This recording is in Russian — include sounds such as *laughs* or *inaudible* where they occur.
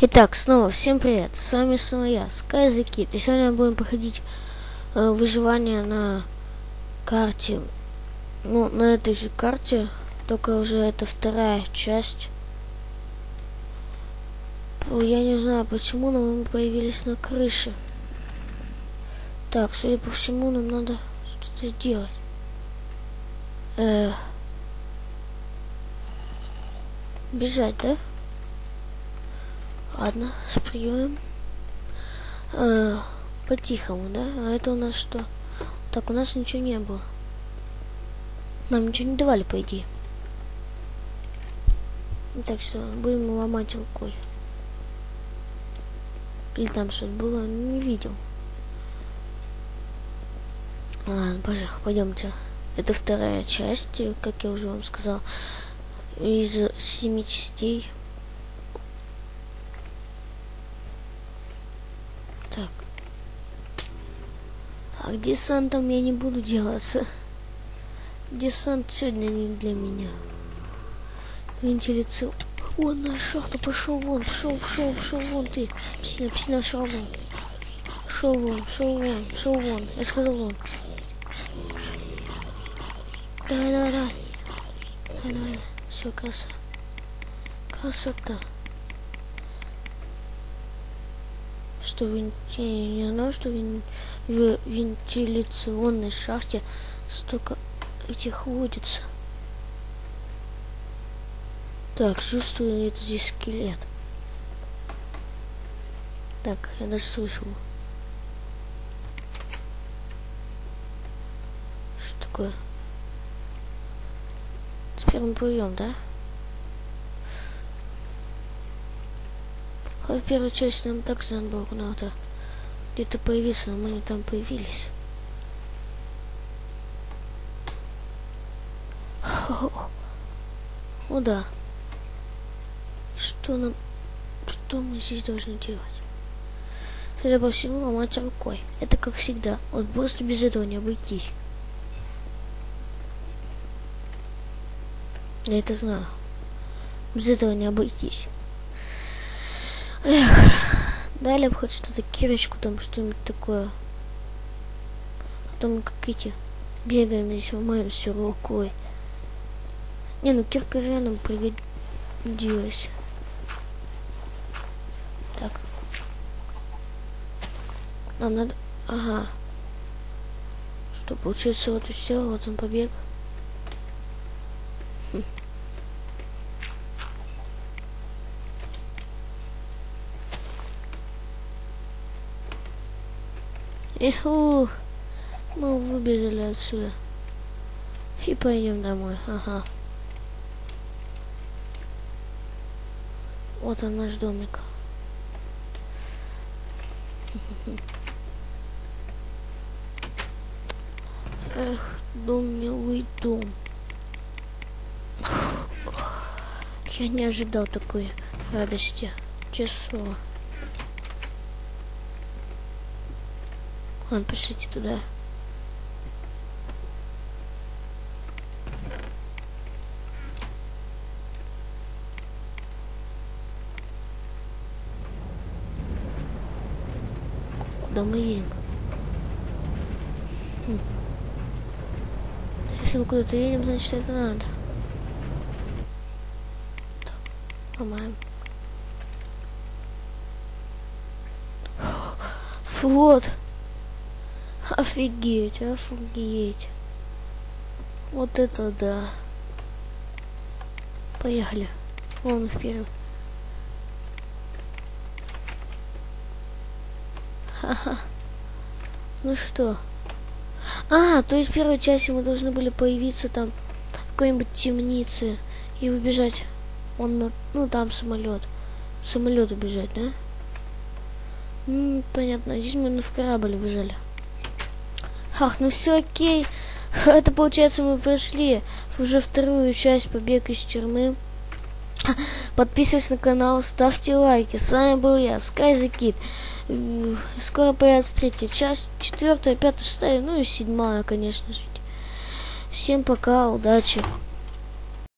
Итак, снова всем привет, с вами снова я, Sky и сегодня мы будем проходить э, выживание на карте, ну, на этой же карте, только уже это вторая часть. Я не знаю, почему, но мы появились на крыше. Так, судя по всему, нам надо что-то делать. Э, бежать, да? Ладно, спрыгиваем. А, По-тихому, да? А это у нас что? Так, у нас ничего не было. Нам ничего не давали, по идее. Так что будем ломать рукой. Или там что-то было, не видел. Ладно, пойдемте. Это вторая часть, как я уже вам сказал, из семи частей. Так. Так, десантом я не буду делаться. Десант сегодня не для меня. Вентиляцию. Вон на шахта, пошел вон, пошел, пошел, пошел вон ты. Псина, псина, шел вон. Шел вон, шел вон, шел вон. Я сказал вон. Давай, давай, давай. Давай, давай. Все, краса. Красота. Что в, я не знаю, что в, вентиляционной шахте столько этих водится. Так, чувствую, это здесь скелет. Так, я даже слышу. Что такое? Теперь мы плывем, да? В первой части нам было куда-то где-то появиться, но мы не там появились. О, да. Что нам... Что мы здесь должны делать? Судя по всему, ломать рукой. Это как всегда. Вот просто без этого не обойтись. Я это знаю. Без этого не обойтись. Эх, дали бы хоть что-то, кирочку там, что-нибудь такое. А то мы как эти бегаем здесь, ломаем все рукой. Не, ну кирка реально пригодилась. Так. Нам надо... Ага. Что, получается, вот и все, вот он побег. Хм. Эху, мы выбежали отсюда. И пойдем домой. Ага. Вот он наш домик. Эх, дом милый дом. Я не ожидал такой радости. Честно. Ладно, пошлите туда. Куда мы едем? Хм. Если мы куда-то едем, значит это надо. Так, ломаем. Вот. Офигеть, офигеть. Вот это да. Поехали. Вон вперед. Ха-ха. Ну что? А, то есть в первой части мы должны были появиться там в какой-нибудь темнице и убежать. Он, ну там самолет. Самолет убежать, да? М -м, понятно. Здесь мы в корабль убежали. Ах, ну все окей. *laughs* Это получается мы прошли уже вторую часть побег из тюрьмы. *laughs* Подписывайтесь на канал, ставьте лайки. С вами был я, Kid. Скоро появится третья часть, четвертая, пятая, шестая, ну и седьмая, конечно же. Всем пока, удачи.